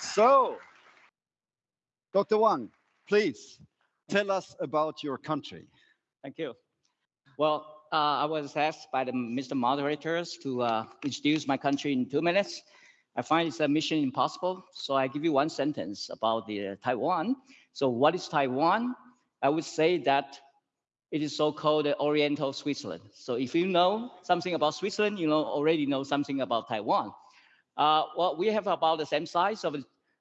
So, Dr. Wang, please tell us about your country. Thank you. Well, uh, I was asked by the Mr. Moderators to uh, introduce my country in two minutes. I find it's a mission impossible, so I give you one sentence about the uh, Taiwan. So what is Taiwan? I would say that it is so-called Oriental Switzerland. So if you know something about Switzerland, you know already know something about Taiwan. Uh, well, we have about the same size of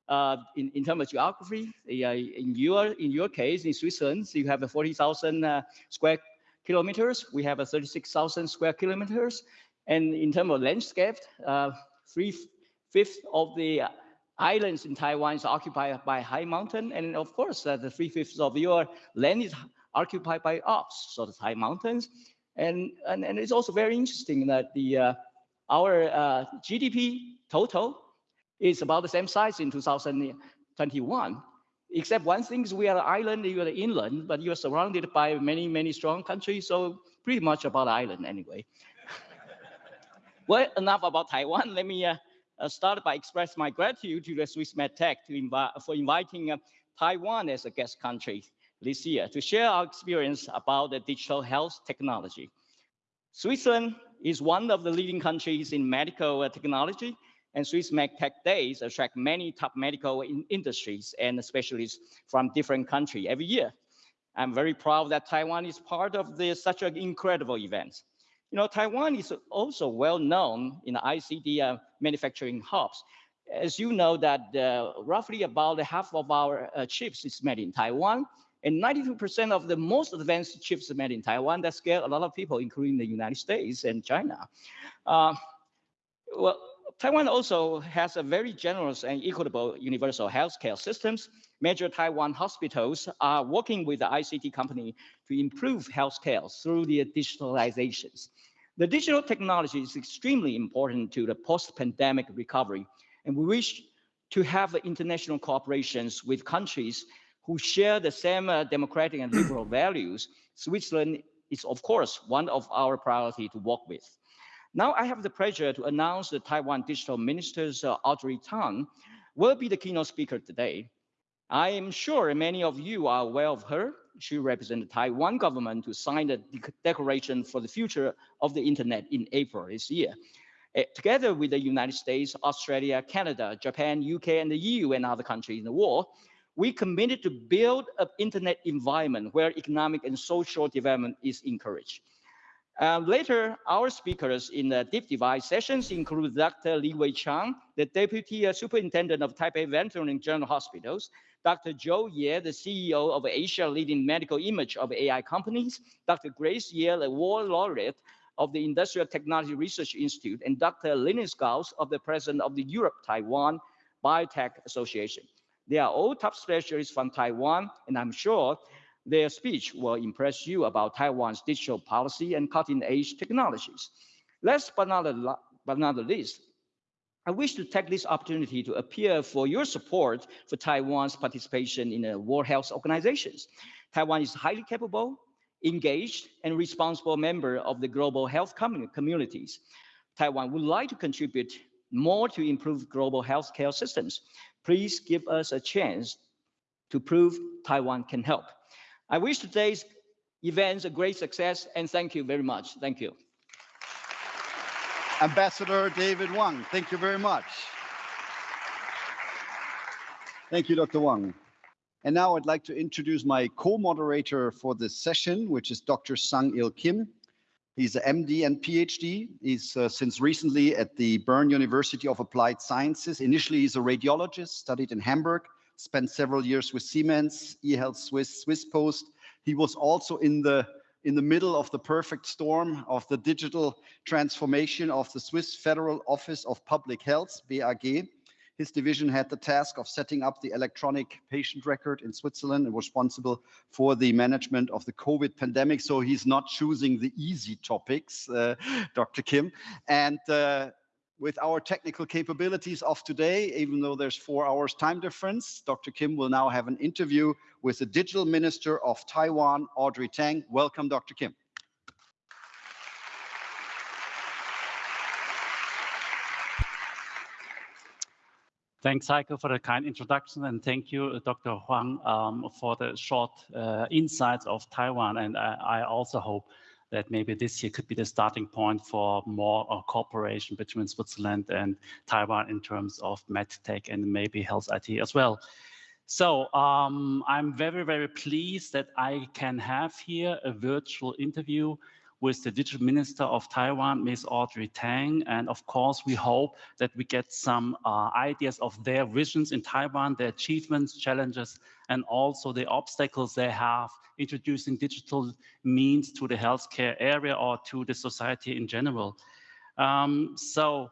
uh, in, in terms of geography. In your in your case, in Switzerland, you have 40,000 uh, square kilometers. We have 36,000 square kilometers. And in terms of landscape, uh, three fifths of the islands in Taiwan is occupied by high mountain. And of course, uh, the three fifths of your land is occupied by Alps, so the high mountains. And, and, and it's also very interesting that the uh, our uh, GDP total is about the same size in 2021. Except one thing is we are an island, you are inland, but you are surrounded by many, many strong countries. So pretty much about island anyway. well, enough about Taiwan. Let me uh, uh, start by express my gratitude to the Swiss MedTech to for inviting uh, Taiwan as a guest country this year to share our experience about the digital health technology. Switzerland is one of the leading countries in medical technology and Swiss MedTech Days attract many top medical in industries and specialists from different countries every year. I'm very proud that Taiwan is part of this, such an incredible event. You know, Taiwan is also well known in the ICT uh, manufacturing hubs. As you know that uh, roughly about half of our uh, chips is made in Taiwan, and 92% of the most advanced chips made in Taiwan that scare a lot of people, including the United States and China. Uh, well, Taiwan also has a very generous and equitable universal healthcare systems. Major Taiwan hospitals are working with the ICT company to improve healthcare through the digitalizations. The digital technology is extremely important to the post-pandemic recovery, and we wish to have international cooperations with countries who share the same uh, democratic and liberal values. Switzerland is, of course, one of our priority to work with. Now I have the pleasure to announce the Taiwan Digital Minister's uh, Audrey Tang will be the keynote speaker today. I am sure many of you are aware of her. She represented the Taiwan government to sign the de Declaration for the Future of the Internet in April this year. Uh, together with the United States, Australia, Canada, Japan, UK, and the EU and other countries in the world, we committed to build an internet environment where economic and social development is encouraged. Uh, later, our speakers in the deep dive sessions include Dr. Li Wei Chang, the Deputy uh, Superintendent of Taipei Veterans General Hospitals, Dr. Joe Ye, the CEO of Asia leading medical image of AI companies, Dr. Grace Ye, the award laureate of the Industrial Technology Research Institute, and Dr. Linus Gauss of the President of the Europe-Taiwan Biotech Association. They are all top specialists from Taiwan, and I'm sure their speech will impress you about Taiwan's digital policy and cutting-edge technologies. Last but not, but not least, I wish to take this opportunity to appeal for your support for Taiwan's participation in the World Health Organizations. Taiwan is highly capable, engaged, and responsible member of the global health communities. Taiwan would like to contribute more to improve global healthcare systems. Please give us a chance to prove Taiwan can help. I wish today's event a great success and thank you very much. Thank you. Ambassador David Wang, thank you very much. Thank you, Dr. Wang. And now I'd like to introduce my co-moderator for this session, which is Dr. Sang-Il Kim. He's an MD and PhD. He's uh, since recently at the Bern University of Applied Sciences. Initially, he's a radiologist, studied in Hamburg, spent several years with Siemens, eHealth Suisse, Swiss Post. He was also in the in the middle of the perfect storm of the digital transformation of the Swiss Federal Office of Public Health, BAG. His division had the task of setting up the electronic patient record in Switzerland and was responsible for the management of the COVID pandemic. So he's not choosing the easy topics, uh, Dr. Kim. And uh, with our technical capabilities of today, even though there's four hours time difference, Dr. Kim will now have an interview with the Digital Minister of Taiwan, Audrey Tang. Welcome, Dr. Kim. Thanks, Heiko, for the kind introduction, and thank you, Dr. Huang, um, for the short uh, insights of Taiwan. And I, I, also hope that maybe this year could be the starting point for more uh, cooperation between Switzerland and Taiwan in terms of medtech and maybe health IT as well. So um, I'm very, very pleased that I can have here a virtual interview with the digital minister of Taiwan, Ms. Audrey Tang. And of course, we hope that we get some uh, ideas of their visions in Taiwan, their achievements, challenges, and also the obstacles they have introducing digital means to the healthcare area or to the society in general. Um, so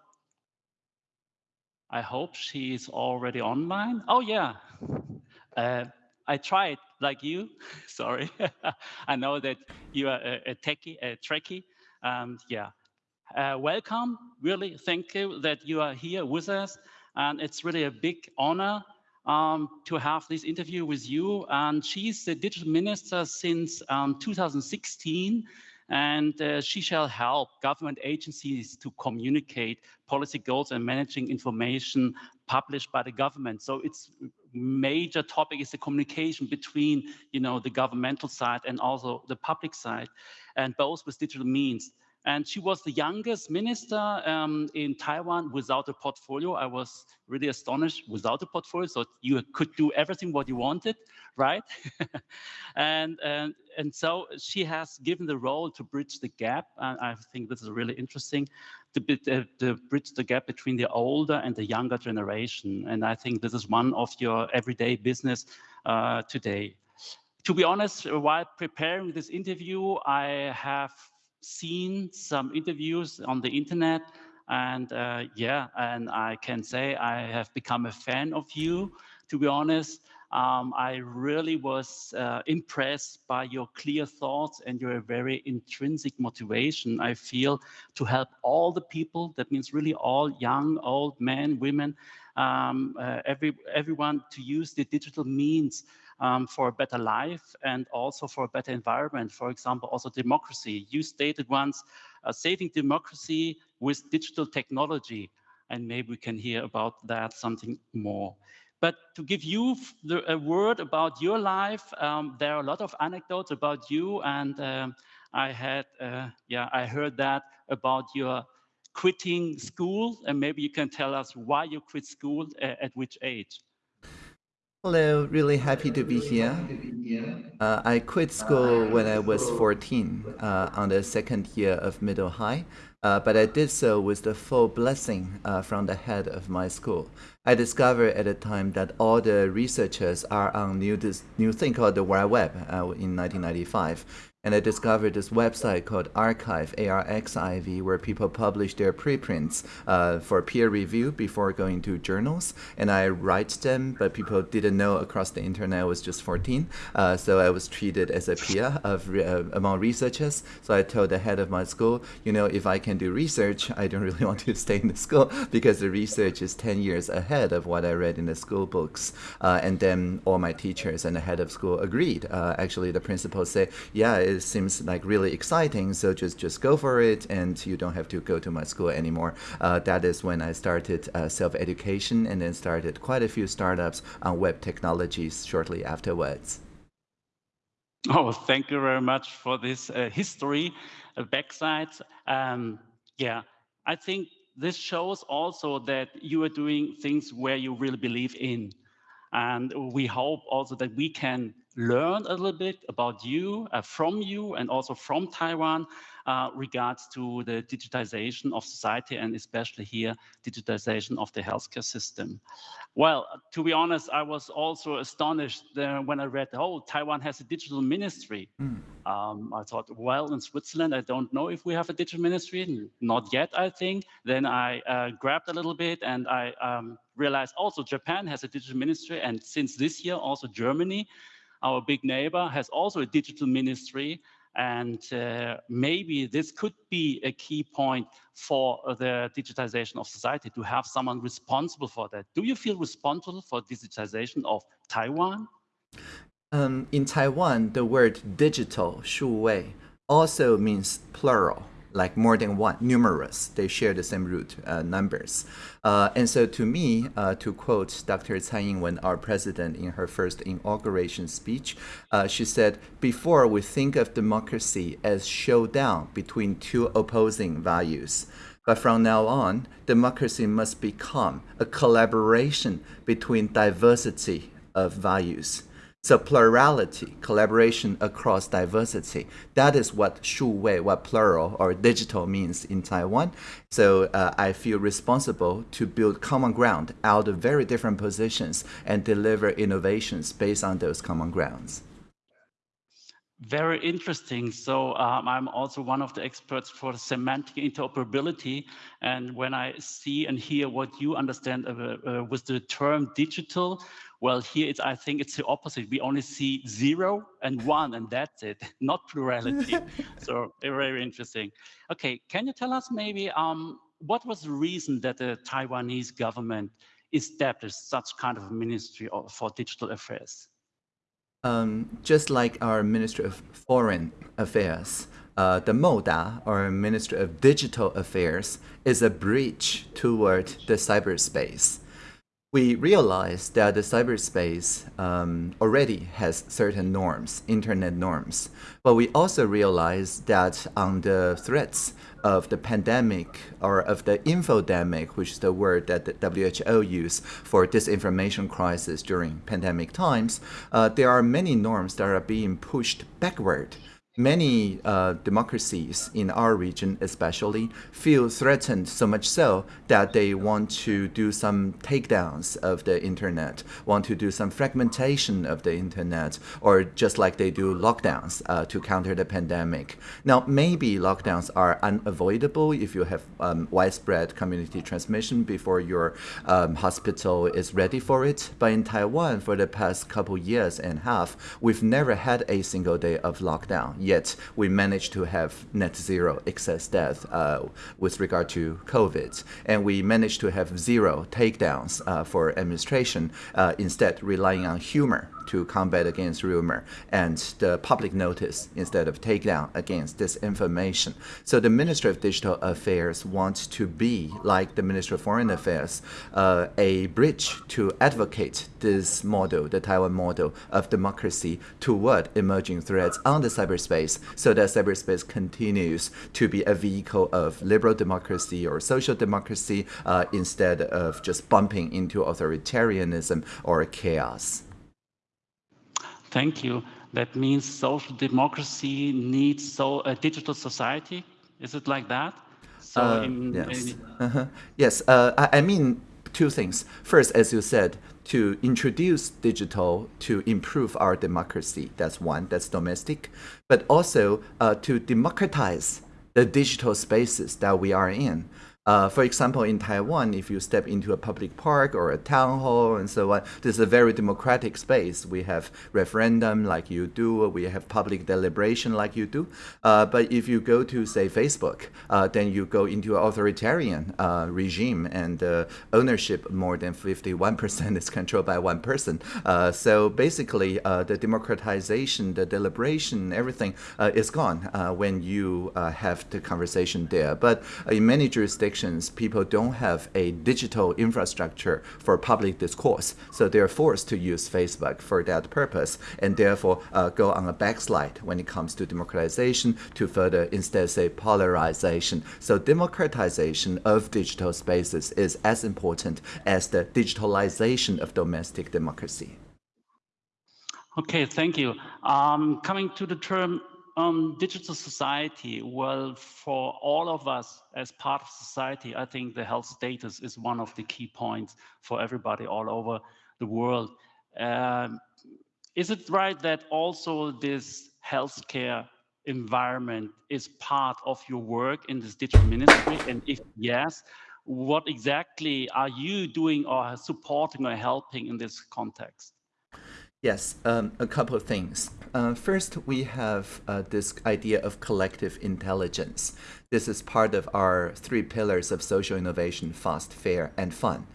I hope she is already online. Oh yeah, uh, I tried like you. Sorry, I know that you are a, a techie, a trekkie. Um, yeah, uh, welcome. Really, thank you that you are here with us, and it's really a big honor um, to have this interview with you. And she's the digital minister since um, 2016, and uh, she shall help government agencies to communicate policy goals and managing information published by the government. So it's major topic is the communication between, you know, the governmental side and also the public side, and both with digital means. And she was the youngest minister um, in Taiwan without a portfolio. I was really astonished without a portfolio. So you could do everything what you wanted, right? and, and, and so she has given the role to bridge the gap. And I think this is really interesting to, uh, to bridge the gap between the older and the younger generation. And I think this is one of your everyday business uh, today. To be honest, while preparing this interview, I have seen some interviews on the internet and uh, yeah, and I can say I have become a fan of you, to be honest. Um, I really was uh, impressed by your clear thoughts and your very intrinsic motivation, I feel, to help all the people. That means really all young, old men, women, um, uh, every, everyone to use the digital means um, for a better life and also for a better environment. For example, also democracy. You stated once, uh, saving democracy with digital technology. And maybe we can hear about that something more. But to give you the, a word about your life, um, there are a lot of anecdotes about you. And um, I had, uh, yeah, I heard that about your quitting school. And maybe you can tell us why you quit school, uh, at which age. Hello, really happy to be here. Uh, I quit school when I was 14 uh, on the second year of middle high, uh, but I did so with the full blessing uh, from the head of my school. I discovered at the time that all the researchers are on new, this new thing called the World Web uh, in 1995 and I discovered this website called arXiv, A-R-X-I-V, where people publish their preprints uh, for peer review before going to journals. And I write them, but people didn't know across the internet I was just 14. Uh, so I was treated as a peer of uh, among researchers. So I told the head of my school, you know, if I can do research, I don't really want to stay in the school because the research is 10 years ahead of what I read in the school books. Uh, and then all my teachers and the head of school agreed. Uh, actually, the principal said, yeah, it seems like really exciting, so just, just go for it and you don't have to go to my school anymore. Uh, that is when I started uh, self-education and then started quite a few startups on web technologies shortly afterwards. Oh, thank you very much for this uh, history, uh, backside. Um, yeah, I think this shows also that you are doing things where you really believe in. And we hope also that we can learn a little bit about you, uh, from you, and also from Taiwan uh, regards to the digitization of society and especially here, digitization of the healthcare system. Well, to be honest, I was also astonished when I read, oh, Taiwan has a digital ministry. Mm. Um, I thought, well, in Switzerland, I don't know if we have a digital ministry. Not yet, I think. Then I uh, grabbed a little bit and I um, realized also Japan has a digital ministry. And since this year, also Germany our big neighbor, has also a digital ministry. And uh, maybe this could be a key point for the digitization of society, to have someone responsible for that. Do you feel responsible for digitization of Taiwan? Um, in Taiwan, the word digital, 数位, also means plural like more than one, numerous. They share the same root uh, numbers. Uh, and so to me, uh, to quote Dr. Tsai Ing-wen, our president, in her first inauguration speech, uh, she said, before we think of democracy as showdown between two opposing values, but from now on, democracy must become a collaboration between diversity of values. So plurality, collaboration across diversity, that is what Shu Wei, what plural or digital means in Taiwan. So uh, I feel responsible to build common ground out of very different positions and deliver innovations based on those common grounds. Very interesting. So um, I'm also one of the experts for semantic interoperability. And when I see and hear what you understand uh, uh, with the term digital, well, here it's, I think it's the opposite. We only see zero and one, and that's it, not plurality. so very interesting. Okay, can you tell us maybe um, what was the reason that the Taiwanese government established such kind of ministry for digital affairs? Um, just like our Ministry of Foreign Affairs, uh, the MODA, or Ministry of Digital Affairs, is a bridge toward the cyberspace. We realize that the cyberspace um, already has certain norms, internet norms, but we also realize that on the threats of the pandemic or of the infodemic, which is the word that the WHO used for disinformation crisis during pandemic times, uh, there are many norms that are being pushed backward Many uh, democracies in our region especially feel threatened so much so that they want to do some takedowns of the internet, want to do some fragmentation of the internet, or just like they do lockdowns uh, to counter the pandemic. Now, maybe lockdowns are unavoidable if you have um, widespread community transmission before your um, hospital is ready for it. But in Taiwan, for the past couple years and a half, we've never had a single day of lockdown yet we managed to have net zero excess death uh, with regard to COVID. And we managed to have zero takedowns uh, for administration, uh, instead relying on humor to combat against rumor and the public notice instead of takedown against disinformation. So the Ministry of Digital Affairs wants to be, like the Ministry of Foreign Affairs, uh, a bridge to advocate this model, the Taiwan model of democracy toward emerging threats on the cyberspace so that cyberspace continues to be a vehicle of liberal democracy or social democracy uh, instead of just bumping into authoritarianism or chaos. Thank you. That means social democracy needs so a digital society. Is it like that? So uh, in, yes. In... Uh -huh. Yes. Uh, I, I mean two things. First, as you said, to introduce digital to improve our democracy. That's one. That's domestic. But also uh, to democratize the digital spaces that we are in. Uh, for example, in Taiwan, if you step into a public park or a town hall and so on, this is a very democratic space. We have referendum like you do, we have public deliberation like you do. Uh, but if you go to, say, Facebook, uh, then you go into an authoritarian uh, regime and uh, ownership more than 51% is controlled by one person. Uh, so basically, the democratization, the deliberation, everything is gone when you have the conversation there. But in many jurisdictions, jurisdictions, people don't have a digital infrastructure for public discourse. So they're forced to use Facebook for that purpose and therefore uh, go on a backslide when it comes to democratization to further instead say polarization. So democratization of digital spaces is as important as the digitalization of domestic democracy. Okay, thank you. Um, coming to the term um, digital society, well, for all of us as part of society, I think the health status is one of the key points for everybody all over the world. Um, is it right that also this healthcare environment is part of your work in this digital ministry? And if yes, what exactly are you doing or supporting or helping in this context? Yes, um, a couple of things. Uh, first, we have uh, this idea of collective intelligence. This is part of our three pillars of social innovation, fast, fair, and fun.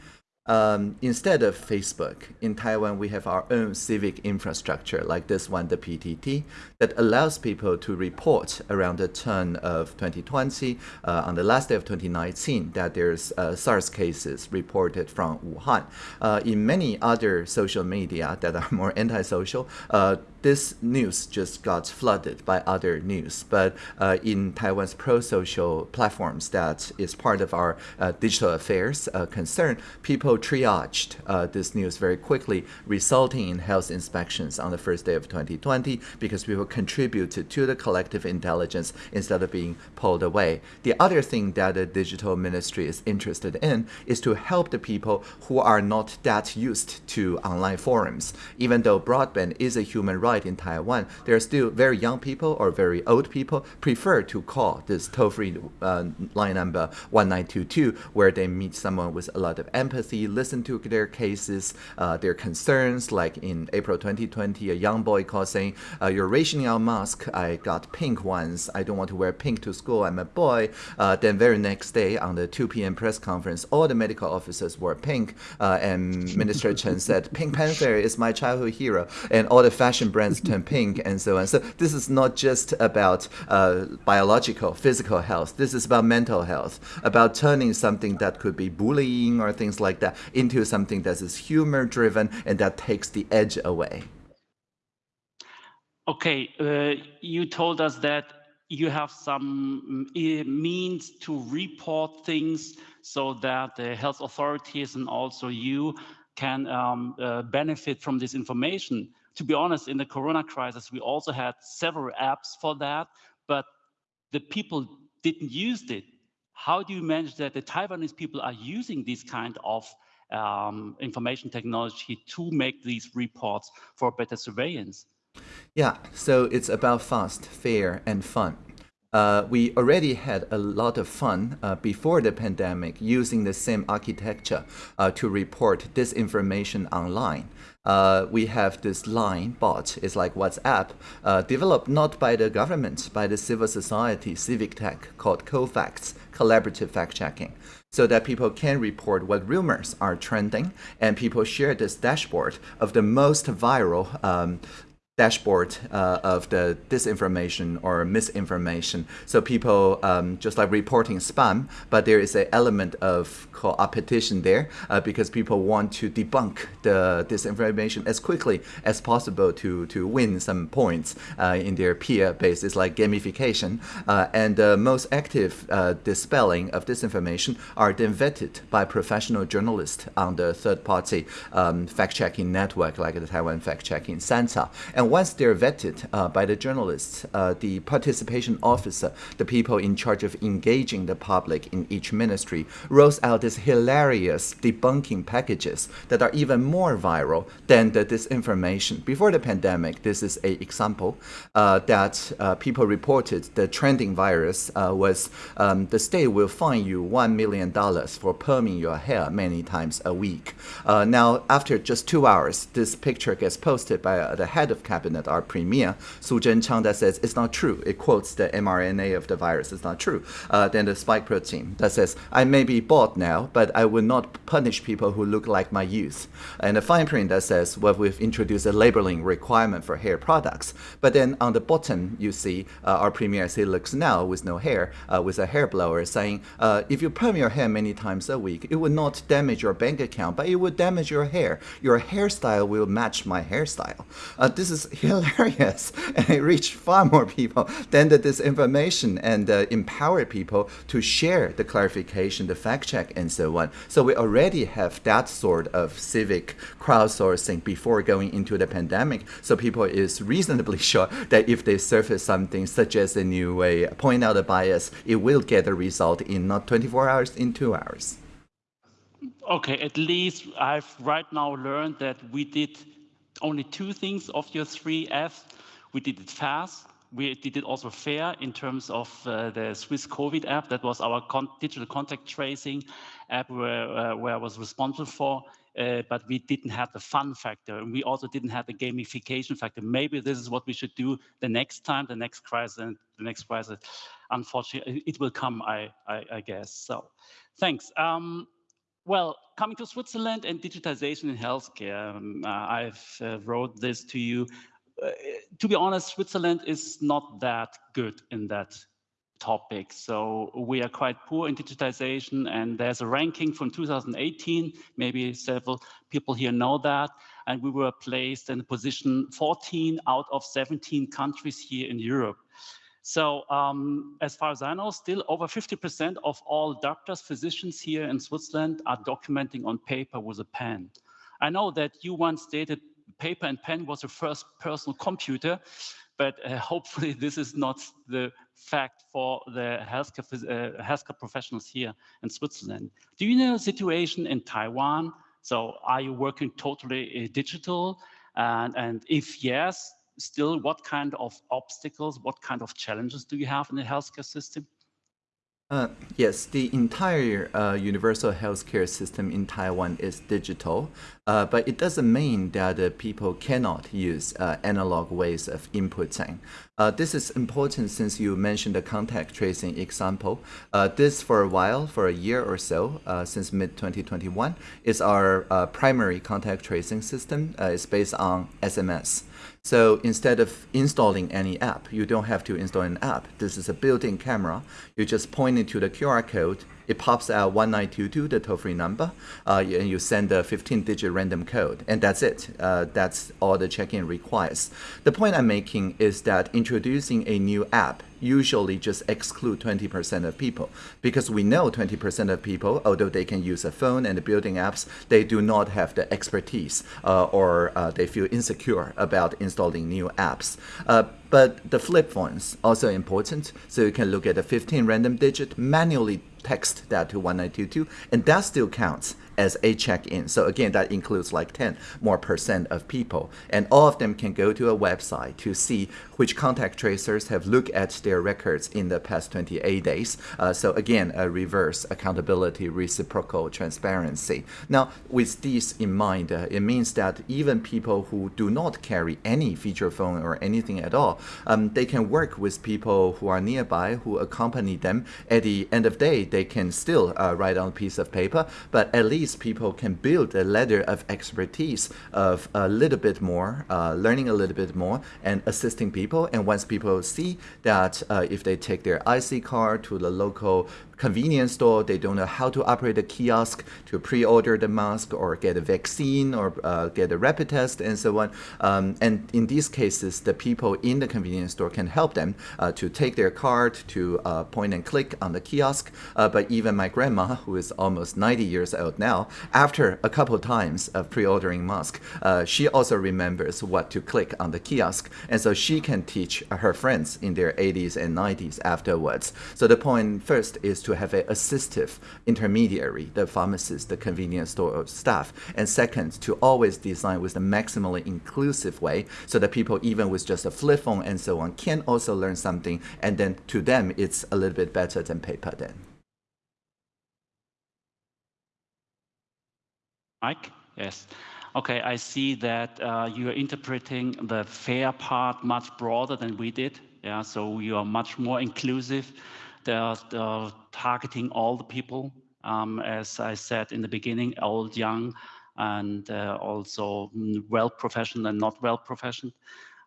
Um, instead of Facebook, in Taiwan, we have our own civic infrastructure like this one, the PTT, that allows people to report around the turn of 2020, uh, on the last day of 2019, that there's uh, SARS cases reported from Wuhan. Uh, in many other social media that are more antisocial, uh, this news just got flooded by other news. But uh, in Taiwan's pro-social platforms that is part of our uh, digital affairs uh, concern, people triaged uh, this news very quickly, resulting in health inspections on the first day of 2020 because people contributed to the collective intelligence instead of being pulled away. The other thing that the digital ministry is interested in is to help the people who are not that used to online forums. Even though broadband is a human right, in Taiwan, there are still very young people or very old people prefer to call this toll-free uh, line number 1922, where they meet someone with a lot of empathy, listen to their cases, uh, their concerns. Like in April 2020, a young boy called saying, uh, "You're rationing our mask. I got pink ones. I don't want to wear pink to school. I'm a boy." Uh, then very next day on the 2 p.m. press conference, all the medical officers wore pink, uh, and Minister Chen said, "Pink Panther is my childhood hero," and all the fashion brands turn pink and so on. So this is not just about uh, biological, physical health. This is about mental health, about turning something that could be bullying or things like that into something that is humor driven and that takes the edge away. Okay, uh, you told us that you have some mm, means to report things so that the health authorities and also you can um, uh, benefit from this information to be honest, in the Corona crisis, we also had several apps for that, but the people didn't use it. How do you manage that the Taiwanese people are using this kind of um, information technology to make these reports for better surveillance? Yeah, so it's about fast, fair, and fun. Uh, we already had a lot of fun uh, before the pandemic using the same architecture uh, to report disinformation online. Uh, we have this line bot, it's like WhatsApp, uh, developed not by the government, by the civil society, civic tech, called CoFacts, collaborative fact checking so that people can report what rumors are trending and people share this dashboard of the most viral um, dashboard uh, of the disinformation or misinformation. So people um, just like reporting spam, but there is an element of competition there uh, because people want to debunk the disinformation as quickly as possible to, to win some points uh, in their peer base. It's like gamification. Uh, and the most active uh, dispelling of disinformation are then vetted by professional journalists on the third-party um, fact-checking network like the Taiwan Fact-Checking Center. And once they're vetted uh, by the journalists, uh, the participation officer, the people in charge of engaging the public in each ministry, rolls out these hilarious debunking packages that are even more viral than the disinformation. Before the pandemic, this is an example uh, that uh, people reported the trending virus uh, was um, the state will fine you $1 million for perming your hair many times a week. Uh, now, after just two hours, this picture gets posted by the head of cabinet cabinet, our premier, Su Tseng-chang, that says it's not true. It quotes the mRNA of the virus. It's not true. Uh, then the spike protein that says, I may be bald now, but I will not punish people who look like my youth. And the fine print that says, well, we've introduced a labeling requirement for hair products. But then on the bottom, you see uh, our premier as he looks now with no hair, uh, with a hair blower saying, uh, if you perm your hair many times a week, it would not damage your bank account, but it would damage your hair. Your hairstyle will match my hairstyle. Uh, this is hilarious and it reached far more people than the disinformation and uh, empower people to share the clarification, the fact check, and so on. So we already have that sort of civic crowdsourcing before going into the pandemic. So people is reasonably sure that if they surface something such as a new way, point out a bias, it will get a result in not 24 hours, in two hours. Okay, at least I've right now learned that we did only two things of your three F. We did it fast. We did it also fair in terms of uh, the Swiss COVID app. That was our con digital contact tracing app where, uh, where I was responsible for. Uh, but we didn't have the fun factor. And we also didn't have the gamification factor. Maybe this is what we should do the next time, the next crisis, and the next crisis. Unfortunately, it will come, I, I, I guess. So thanks. Um, well, coming to Switzerland and digitization in healthcare, um, uh, I've uh, wrote this to you. Uh, to be honest, Switzerland is not that good in that topic. So we are quite poor in digitization and there's a ranking from 2018, maybe several people here know that. And we were placed in position 14 out of 17 countries here in Europe. So um, as far as I know, still over 50% of all doctors, physicians here in Switzerland are documenting on paper with a pen. I know that you once stated paper and pen was your first personal computer, but uh, hopefully this is not the fact for the healthcare, uh, healthcare professionals here in Switzerland. Do you know the situation in Taiwan? So are you working totally uh, digital? And, and if yes, still what kind of obstacles, what kind of challenges do you have in the healthcare system? Uh, yes, the entire uh, universal healthcare system in Taiwan is digital, uh, but it doesn't mean that uh, people cannot use uh, analog ways of inputting. Uh, this is important since you mentioned the contact tracing example. this, for a while, for a year or so, since mid-2021, is our primary contact tracing system. it's based on SMS. So instead of installing any app, you don't have to install an app. This is a built-in camera. You just point it to the QR code it pops out 1922, the toll-free number, uh, and you send a 15-digit random code, and that's it. Uh, that's all the check-in requires. The point I'm making is that introducing a new app usually just exclude 20% of people because we know 20% of people, although they can use a phone and building apps, they do not have the expertise uh, or uh, they feel insecure about installing new apps. Uh, but the flip phones also important. So you can look at a 15 random digit, manually text that to 1922, and that still counts as a check-in. So again, that includes like 10 more percent of people. And all of them can go to a website to see which contact tracers have looked at their records in the past 28 days. Uh, so again, a reverse accountability, reciprocal transparency. Now, with this in mind, uh, it means that even people who do not carry any feature phone or anything at all, um, they can work with people who are nearby, who accompany them. At the end of the day, they can still uh, write on a piece of paper, but at least people can build a ladder of expertise of a little bit more, uh, learning a little bit more, and assisting people. And once people see that uh, if they take their IC card to the local convenience store, they don't know how to operate a kiosk to pre-order the mask or get a vaccine or uh, get a rapid test and so on. Um, and in these cases, the people in the convenience store can help them uh, to take their card to uh, point and click on the kiosk. Uh, but even my grandma, who is almost 90 years old now, after a couple of times of pre-ordering mask, uh, she also remembers what to click on the kiosk. And so she can teach her friends in their 80s and 90s afterwards. So the point first is to to have an assistive intermediary, the pharmacist, the convenience store staff. And second, to always design with the maximally inclusive way so that people, even with just a flip phone and so on, can also learn something. And then to them, it's a little bit better than paper then. Mike? Yes. Okay, I see that uh, you are interpreting the fair part much broader than we did. Yeah, so you are much more inclusive. They're, they're targeting all the people, um, as I said in the beginning, old, young, and uh, also well professional and not well professional.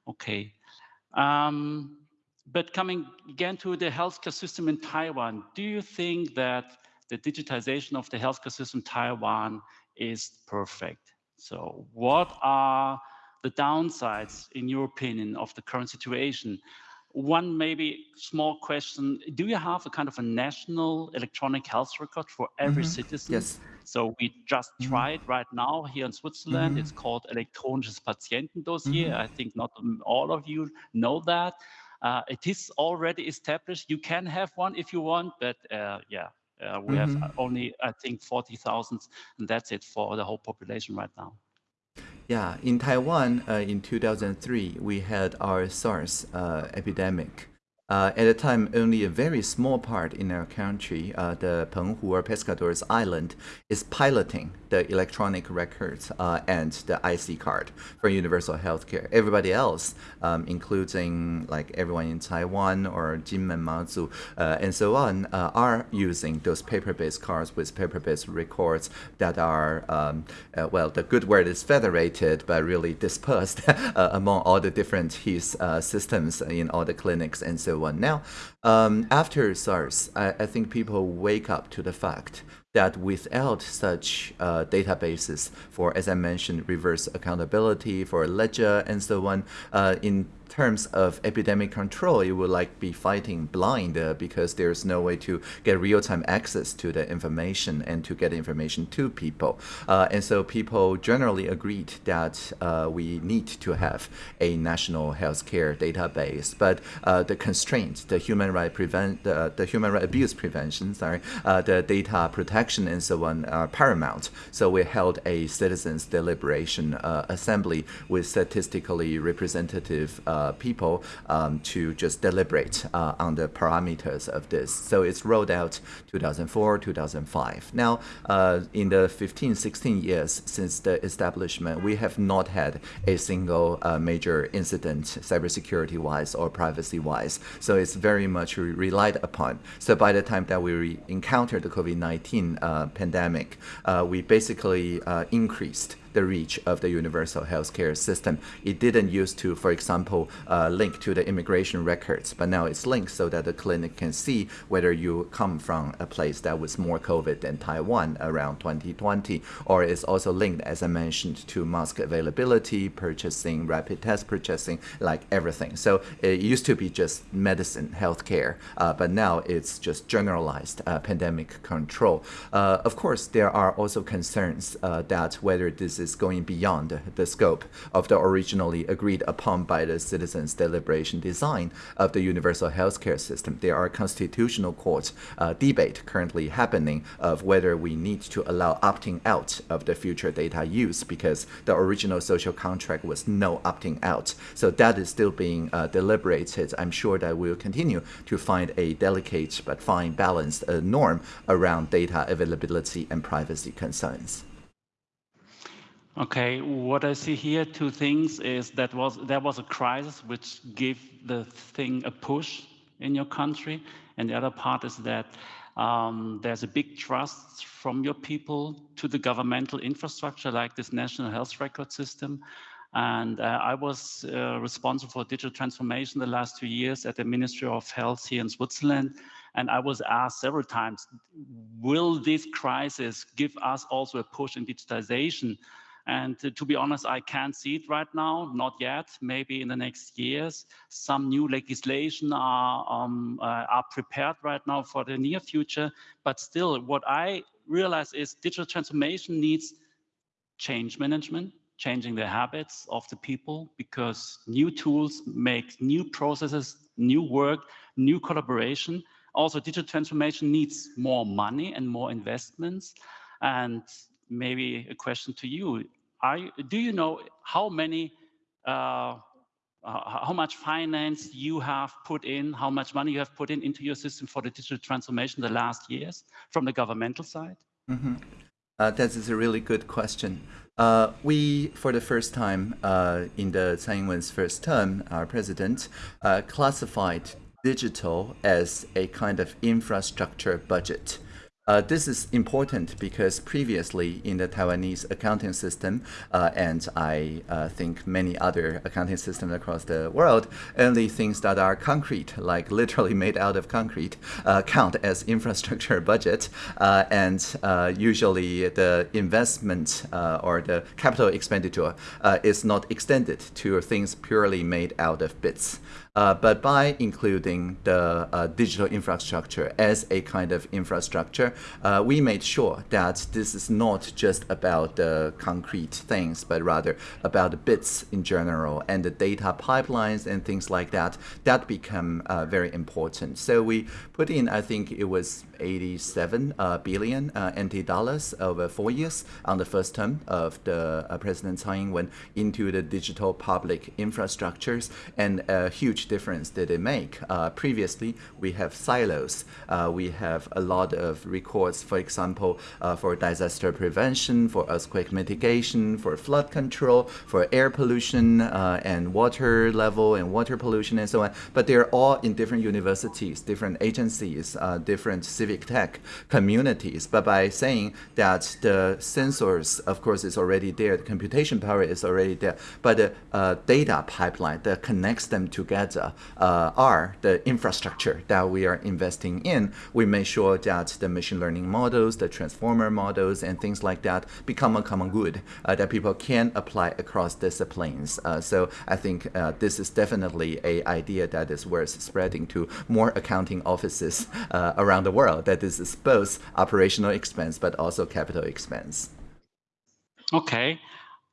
Okay. Um, but coming again to the healthcare system in Taiwan, do you think that the digitization of the healthcare system in Taiwan is perfect? So what are the downsides, in your opinion, of the current situation? One maybe small question, do you have a kind of a national electronic health record for every mm -hmm. citizen? Yes. So we just mm -hmm. tried right now here in Switzerland. Mm -hmm. It's called elektronisches Patientendossier. Mm-hmm. I think not all of you know that. Uh, it is already established. You can have one if you want, but uh, yeah, uh, we have mm-hmm. only, I think, 40,000, and that's it for the whole population right now. Yeah, in Taiwan, uh, in 2003, we had our SARS uh, epidemic. Uh, at the time, only a very small part in our country, uh, the Penghu or Pescadores Island, is piloting the electronic records uh, and the IC card for universal healthcare. Everybody else, um, including like everyone in Taiwan or Jinmen, Mazu, uh, and so on, uh, are using those paper-based cards with paper-based records that are, um, uh, well, the good word is federated, but really dispersed among all the different HIS systems in all the clinics and so Now, um, after SARS, I, I think people wake up to the fact that without such uh, databases for, as I mentioned, reverse accountability, for ledger and so on, uh, in terms of epidemic control, you would like be fighting blind uh, because there's no way to get real-time access to the information and to get information to people. Uh, and so people generally agreed that uh, we need to have a national healthcare database. But uh, the constraints, the human right prevent, the, human right abuse prevention, sorry, uh, the data protection and so on are paramount. So we held a citizens deliberation uh, assembly with statistically representative people um, to just deliberate uh, on the parameters of this. So it's rolled out 2004, 2005. Now, uh, in the 15, 16 years since the establishment, we have not had a single uh, major incident cybersecurity-wise or privacy-wise. So it's very much re relied upon. So by the time that we encountered the COVID-19 uh, pandemic, uh, we basically increased the reach of the universal healthcare system. It didn't used to, for example, uh, link to the immigration records, but now it's linked so that the clinic can see whether you come from a place that was more COVID than Taiwan around 2020, or it's also linked, as I mentioned, to mask availability, purchasing, rapid test purchasing, like everything. So it used to be just medicine, healthcare, uh, but now it's just generalized uh, pandemic control. Uh, of course, there are also concerns uh, that whether this is going beyond the scope of the originally agreed upon by the citizens' deliberation design of the universal healthcare system. There are constitutional court uh, debate currently happening of whether we need to allow opting out of the future data use because the original social contract was no opting out. So that is still being uh, deliberated. I'm sure that we'll continue to find a delicate but fine balanced uh, norm around data availability and privacy concerns. Okay, what I see here, two things is that was there was a crisis which gave the thing a push in your country, and the other part is that um, there's a big trust from your people to the governmental infrastructure like this national health record system. And uh, I was uh, responsible for digital transformation the last two years at the Ministry of Health here in Switzerland. And I was asked several times, will this crisis give us also a push in digitization? And to be honest, I can't see it right now, not yet. Maybe in the next years, some new legislation are, um, uh, are prepared right now for the near future. But still, what I realize is digital transformation needs change management, changing the habits of the people because new tools make new processes, new work, new collaboration. Also, digital transformation needs more money and more investments. And maybe a question to you. You, do you know how many, uh, uh, how much finance you have put in, how much money you have put in into your system for the digital transformation the last years from the governmental side? Mm -hmm. uh, that is a really good question. Uh, we, for the first time uh, in the Tsai Ing-wen's first term, our president, uh, classified digital as a kind of infrastructure budget. Uh, this is important because previously in the Taiwanese accounting system, uh, and I uh, think many other accounting systems across the world, only things that are concrete, like literally made out of concrete, uh, count as infrastructure budget. Uh, and uh, usually the investment or the capital expenditure is not extended to things purely made out of bits. Uh, but by including the uh, digital infrastructure as a kind of infrastructure, uh, we made sure that this is not just about the concrete things, but rather about the bits in general and the data pipelines and things like that. That become uh, very important. So we put in, I think it was 87 uh, billion uh, NT dollars over four years on the first term of the uh, President Tsai Ing-wen into the digital public infrastructures, and a huge difference did it make. Uh, previously, we have silos. Uh, we have a lot of records, for example, uh, for disaster prevention, for earthquake mitigation, for flood control, for air pollution and water level and water pollution and so on. But they're all in different universities, different agencies, different civic tech communities. But by saying that the sensors, of course, is already there, the computation power is already there, but the uh, data pipeline that connects them together uh, are the infrastructure that we are investing in. We make sure that the machine learning models, the transformer models, and things like that become a common good uh, that people can apply across disciplines. Uh, so I think uh, this is definitely a idea that is worth spreading to more accounting offices uh, around the world. That this is both operational expense but also capital expense. Okay.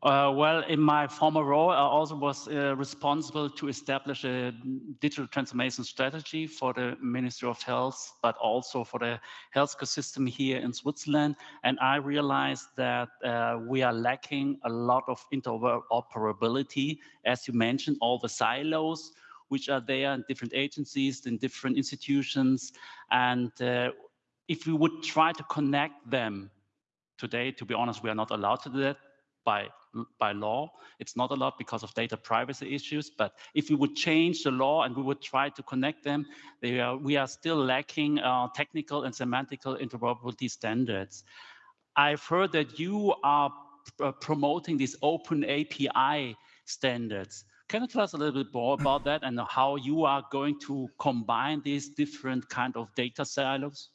Uh, well, in my former role, I also was uh, responsible to establish a digital transformation strategy for the Ministry of Health, but also for the healthcare system here in Switzerland. And I realized that uh, we are lacking a lot of interoperability. As you mentioned, all the silos which are there in different agencies, in different institutions. And uh, if we would try to connect them today, to be honest, we are not allowed to do that by by law. It's not allowed because of data privacy issues. But if we would change the law and we would try to connect them, are, we are still lacking uh, technical and semantical interoperability standards. I've heard that you are uh, promoting these open API standards. Can you tell us a little bit more about that and how you are going to combine these different kind of data silos?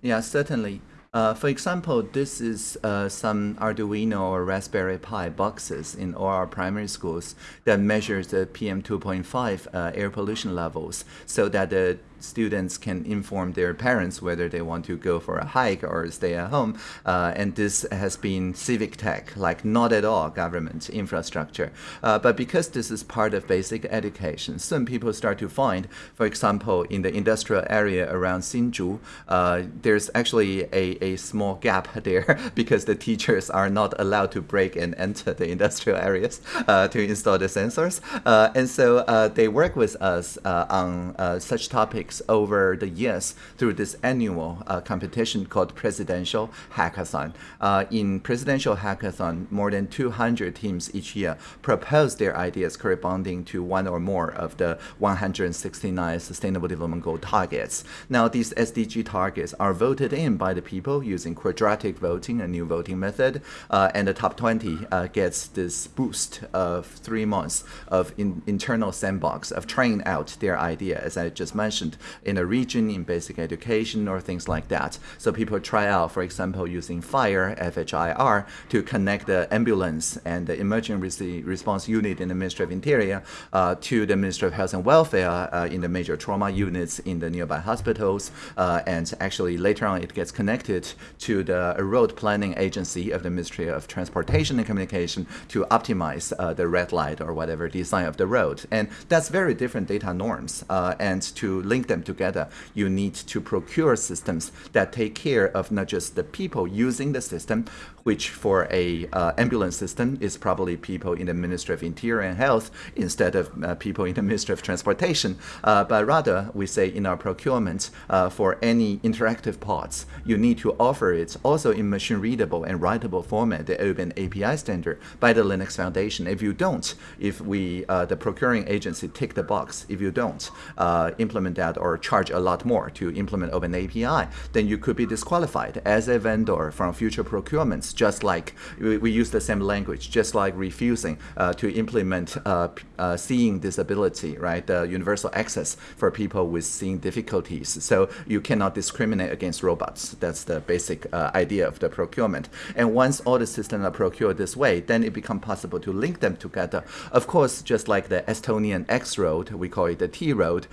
Yeah, certainly. Uh, for example, this is uh, some Arduino or Raspberry Pi boxes in all our primary schools that measures the PM2.5 uh, air pollution levels so that the students can inform their parents whether they want to go for a hike or stay at home. Uh, and this has been civic tech, like not at all government infrastructure. Uh, but because this is part of basic education, soon people start to find, for example, in the industrial area around Hsinchu, uh, there's actually a, a small gap there because the teachers are not allowed to break and enter the industrial areas uh, to install the sensors. Uh, and so uh, they work with us on such topics over the years through this annual uh, competition called Presidential Hackathon. Uh, in Presidential Hackathon, more than 200 teams each year propose their ideas corresponding to one or more of the 169 Sustainable Development Goal targets. Now, these SDG targets are voted in by the people using quadratic voting, a new voting method, uh, and the top 20 uh, gets this boost of three months of in internal sandbox of trying out their idea, as I just mentioned, in a region in basic education or things like that. So people try out, for example, using FHIR, F-H-I-R, to connect the ambulance and the emergency response unit in the Ministry of Interior uh, to the Ministry of Health and Welfare uh, in the major trauma units in the nearby hospitals. Uh, and actually later on it gets connected to the road planning agency of the Ministry of Transportation and Communication to optimize uh, the red light or whatever design of the road. And that's very different data norms. Uh, and to link them together, you need to procure systems that take care of not just the people using the system, which for a uh, ambulance system is probably people in the Ministry of Interior and Health instead of uh, people in the Ministry of Transportation. Uh, but rather, we say in our procurement, uh, for any interactive parts, you need to offer it also in machine readable and writable format, the Open API standard by the Linux Foundation. If you don't, if we, uh, the procuring agency tick the box, if you don't uh, implement that or charge a lot more to implement Open API, then you could be disqualified as a vendor from future procurements just like we, we use the same language, just like refusing uh, to implement uh, uh, seeing disability, right? The universal access for people with seeing difficulties. So you cannot discriminate against robots. That's the basic uh, idea of the procurement. And once all the systems are procured this way, then it becomes possible to link them together. Of course, just like the Estonian X road, we call it the T road,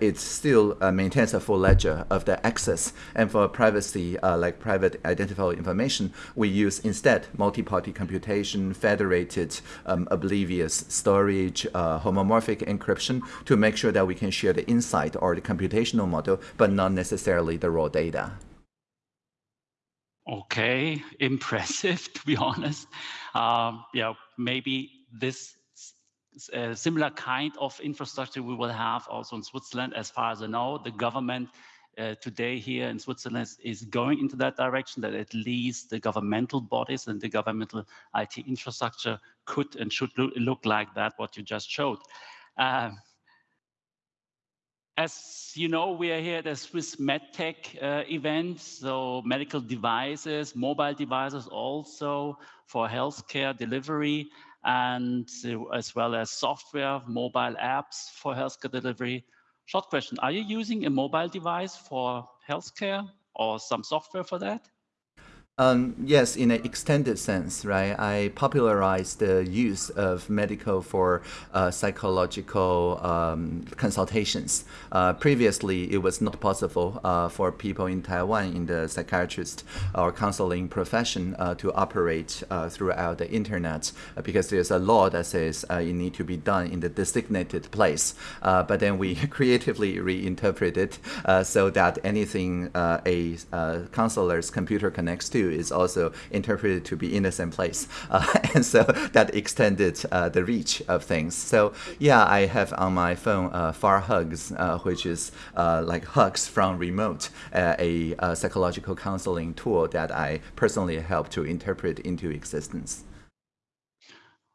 it's still maintains a full ledger of the access. And for privacy, like private identifiable information, we use instead multi-party computation, federated um, oblivious storage, uh, homomorphic encryption to make sure that we can share the insight or the computational model, but not necessarily the raw data. Okay, impressive to be honest. Um, yeah, maybe this uh, similar kind of infrastructure we will have also in Switzerland. As far as I know, the government uh, today here in Switzerland is going into that direction that at least the governmental bodies and the governmental IT infrastructure could and should look, look like that, what you just showed. Uh, as you know, we are here at the Swiss MedTech uh, event, so medical devices, mobile devices also for healthcare delivery, and uh, as well as software, mobile apps for healthcare delivery. Short question, are you using a mobile device for healthcare or some software for that? Um, yes, in an extended sense, right? I popularized the use of medical for uh, psychological um, consultations. Uh, previously, it was not possible uh, for people in Taiwan in the psychiatrist or counseling profession uh, to operate uh, throughout the internet uh, because there's a law that says it need to be done in the designated place. but then we creatively reinterpreted it so that anything a counselor's computer connects to is also interpreted to be in the same place. Uh, and so that extended uh, the reach of things. So yeah, I have on my phone uh, Far Hugs, which is like hugs from remote, a, a psychological counseling tool that I personally help to interpret into existence.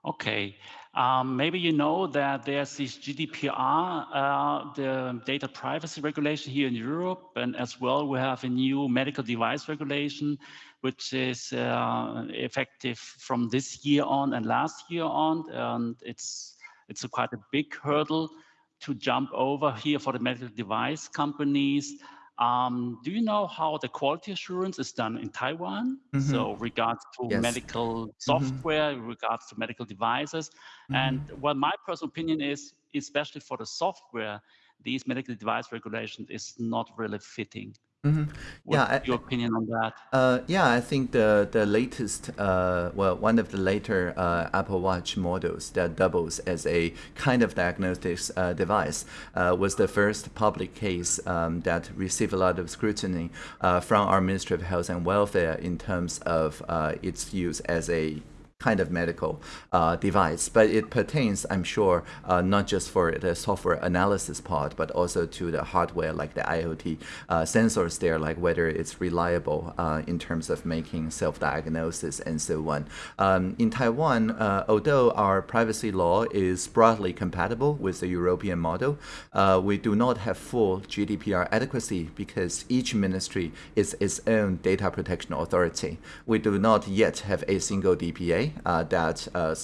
Okay. Um, maybe you know that there's this GDPR, uh, the data privacy regulation here in Europe, and as well we have a new medical device regulation, which is uh, effective from this year on and last year on, and it's it's a quite a big hurdle to jump over here for the medical device companies. Um, do you know how the quality assurance is done in Taiwan? Mm -hmm. So regards to yes. medical mm-hmm. software, mm -hmm. regards to medical devices. Mm -hmm. And what my personal opinion is, especially for the software, these medical device regulations is not really fitting. Mm-hmm. Yeah, I, your opinion on that? Uh, yeah, I think the the latest, uh, well, one of the later uh, Apple Watch models that doubles as a kind of diagnostics uh, device uh, was the first public case um, that received a lot of scrutiny uh, from our Ministry of Health and Welfare in terms of its use as a kind of medical uh, device, but it pertains, I'm sure, uh, not just for the software analysis part, but also to the hardware like the IoT uh, sensors there, like whether it's reliable uh, in terms of making self-diagnosis and so on. Um, in Taiwan, uh, although our privacy law is broadly compatible with the European model, uh, we do not have full GDPR adequacy because each ministry is its own data protection authority. We do not yet have a single DPA that uh,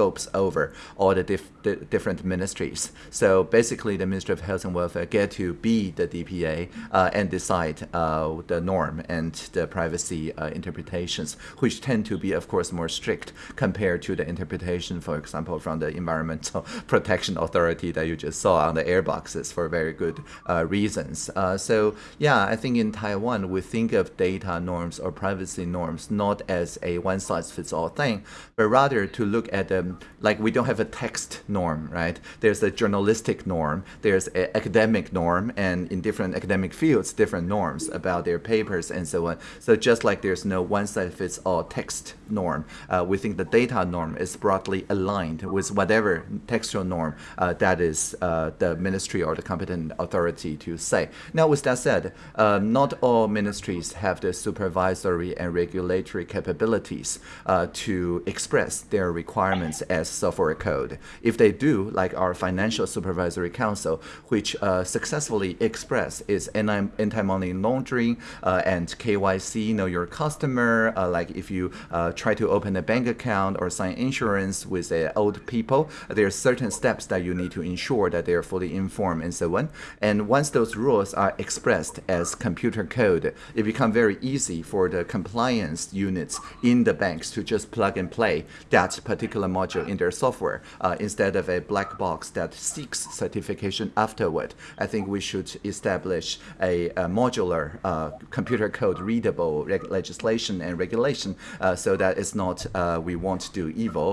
scopes over all the, dif the, different ministries. So basically, the Ministry of Health and Welfare get to be the DPA uh, and decide uh, the norm and the privacy uh, interpretations, which tend to be, of course, more strict compared to the interpretation, for example, from the Environmental Protection Authority that you just saw on the airboxes for very good uh, reasons. Uh, so yeah, I think in Taiwan, we think of data norms or privacy norms not as a one-size-fits-all thing, but rather to look at the like we don't have a text norm, right? There's a journalistic norm, there's an academic norm, and in different academic fields, different norms about their papers and so on. So just like there's no one-size-fits-all text norm, uh, we think the data norm is broadly aligned with whatever textual norm uh, that is uh, the ministry or the competent authority to say. Now, with that said, uh, not all ministries have the supervisory and regulatory capabilities uh, to express their requirements as software code. If they do, like our Financial Supervisory Council, which uh, successfully express its anti-money laundering uh, and KYC, know your customer, uh, like if you uh, try to open a bank account or sign insurance with old people, there are certain steps that you need to ensure that they are fully informed and so on. And once those rules are expressed as computer code, it becomes very easy for the compliance units in the banks to just plug and play that particular module in their software uh, instead of a black box that seeks certification afterward. I think we should establish a, a modular uh, computer code readable legislation and regulation uh, so that it's not we won't do evil,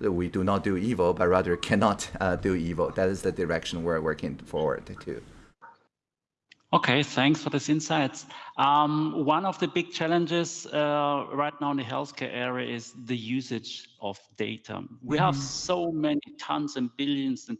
we do not do evil, but rather cannot do evil. That is the direction we're working forward to. Okay, thanks for this insights. Um, one of the big challenges uh, right now in the healthcare area is the usage of data. We have mm-hmm. so many tons and billions and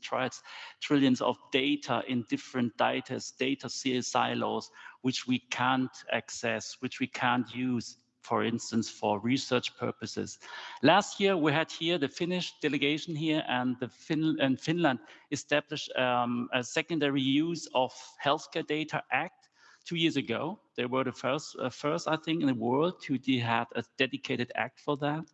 trillions of data in different data, data silos, which we can't access, which we can't use for instance, for research purposes. Last year, we had here the Finnish delegation here and the fin and Finland established um, a secondary use of healthcare data act two years ago. They were the first, uh, first I think, in the world to had a dedicated act for that.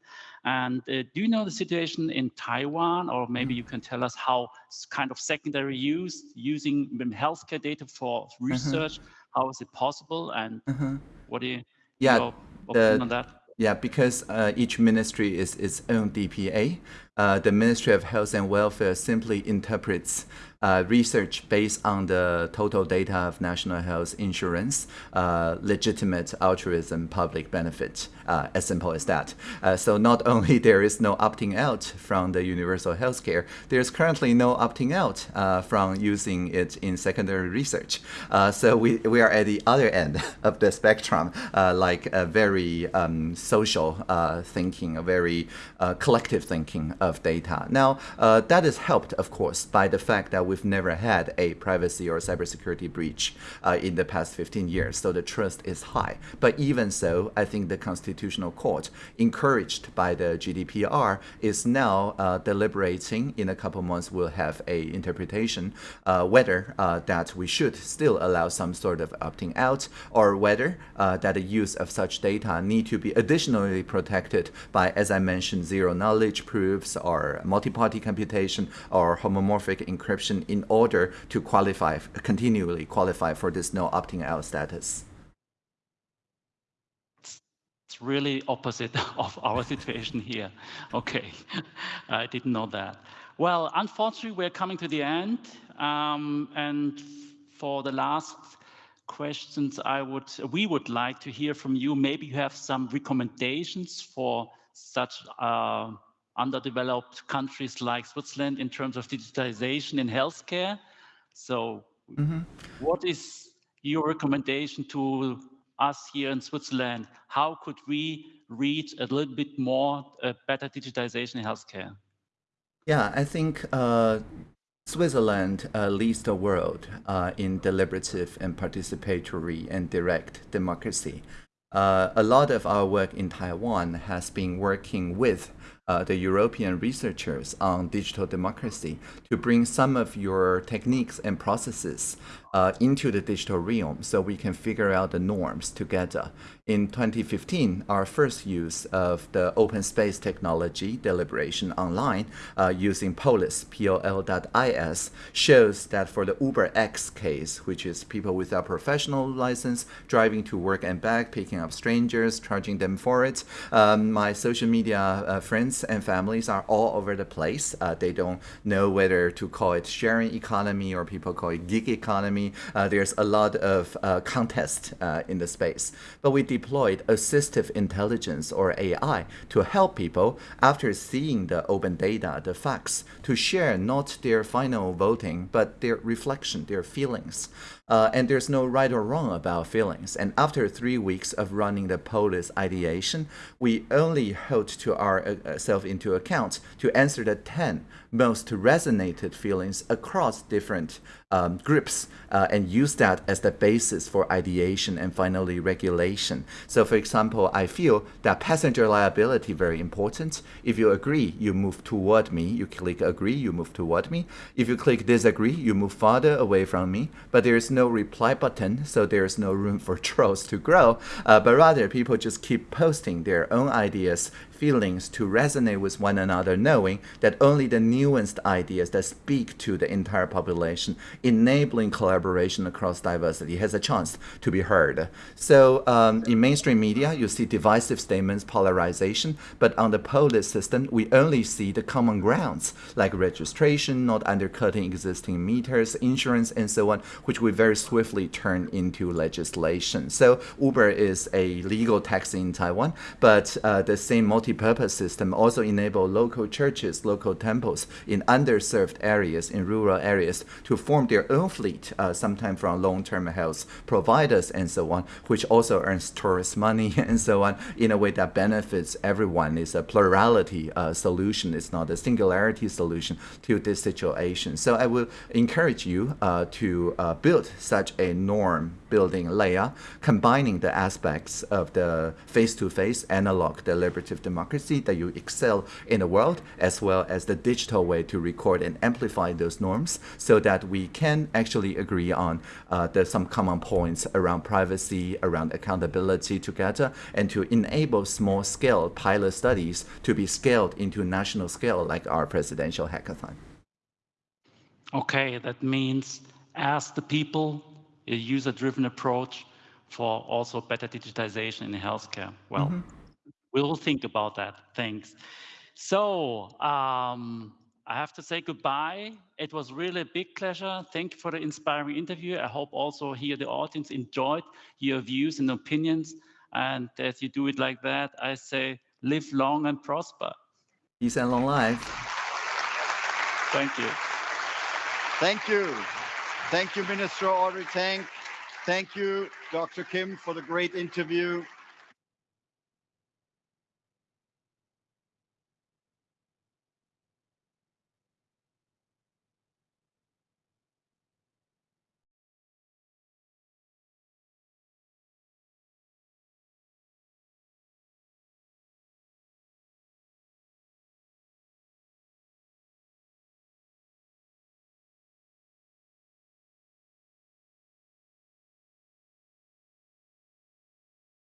And uh, do you know the situation in Taiwan, or maybe you can tell us how kind of secondary use using healthcare data for mm-hmm. research? Uh. How is it possible? And. Mm-hmm. what do you? Yeah, know, the, yeah, because uh, each ministry is its own DPA. Uh, the Ministry of Health and Welfare simply interprets uh, research based on the total data of national health insurance, uh, legitimate altruism, public benefit, uh, as simple as that. Uh, so not only there is no opting out from the universal healthcare, there's currently no opting out uh, from using it in secondary research. Uh, so we, we are at the other end of the spectrum, like a very um, social thinking, a very collective thinking of data. Now, that is helped, of course, by the fact that we've never had a privacy or cybersecurity breach uh, in the past 15 years, so the trust is high. But even so, I think the Constitutional Court, encouraged by the GDPR, is now uh, deliberating. In a couple months, we'll have a interpretation uh, whether uh, that we should still allow some sort of opting out, or whether uh, that the use of such data need to be additionally protected by, as I mentioned, zero knowledge proofs or multi-party computation or homomorphic encryption in order to qualify, continually qualify for this no opting out status. It's really opposite of our situation here. Okay, I didn't know that. Well, unfortunately, we're coming to the end. Um, and for the last questions, I would we would like to hear from you. Maybe you have some recommendations for such uh, underdeveloped countries like Switzerland in terms of digitization in healthcare. So mm -hmm. what is your recommendation to us here in Switzerland? How could we reach a little bit more uh, better digitization in healthcare? Yeah, I think uh, Switzerland uh, leads the world uh, in deliberative and participatory and direct democracy. Uh, a lot of our work in Taiwan has been working with uh, the European researchers on digital democracy to bring some of your techniques and processes uh, into the digital realm so we can figure out the norms together. In 2015, our first use of the open space technology deliberation online uh, using Polis, P-O-L.is, shows that for the Uber X case, which is people without professional license driving to work and back, picking up strangers, charging them for it, um, my social media uh, friends and families are all over the place. Uh, they don't know whether to call it sharing economy or people call it gig economy. Uh, there's a lot of uh, contest uh, in the space. But we deployed assistive intelligence or AI to help people after seeing the open data, the facts, to share not their final voting, but their reflection, their feelings. Uh, and there's no right or wrong about feelings. And after three weeks of running the Polis ideation, we only held to ourselves uh, into account to answer the 10 most resonated feelings across different um, groups uh, and use that as the basis for ideation and finally regulation. So for example, I feel that passenger liability very important. If you agree, you move toward me. You click agree, you move toward me. If you click disagree, you move farther away from me. But there's no reply button, so there's no room for trolls to grow. Uh, but rather, people just keep posting their own ideas, feelings to resonate with one another, knowing that only the nuanced ideas that speak to the entire population, enabling collaboration across diversity, has a chance to be heard. So um, in mainstream media, you see divisive statements, polarization, but on the polis system, we only see the common grounds like registration, not undercutting existing meters, insurance, and so on, which we very swiftly turn into legislation. So Uber is a legal taxi in Taiwan, but uh, the same multi-purpose system also enable local churches, local temples in underserved areas, in rural areas, to form their own fleet, uh, sometimes from long-term health providers and so on, which also earns tourist money and so on in a way that benefits everyone. It's a plurality uh, solution. It's not a singularity solution to this situation. So I will encourage you uh, to uh, build such a norm building layer, combining the aspects of the face-to-face analog deliberative democracy that you excel in the world, as well as the digital way to record and amplify those norms so that we can actually agree on uh, some common points around privacy, around accountability together, and to enable small-scale pilot studies to be scaled into national scale like our presidential hackathon. Okay, that means ask the people, a user-driven approach for also better digitization in healthcare. Well, mm -hmm. we'll think about that. Thanks. So um, I have to say goodbye. It was really a big pleasure. Thank you for the inspiring interview. I hope also here the audience enjoyed your views and opinions. And as you do it like that, I say live long and prosper. Peace and long life. Thank you. Thank you. Thank you, Minister Audrey Tang. Thank you, Dr. Kim, for the great interview.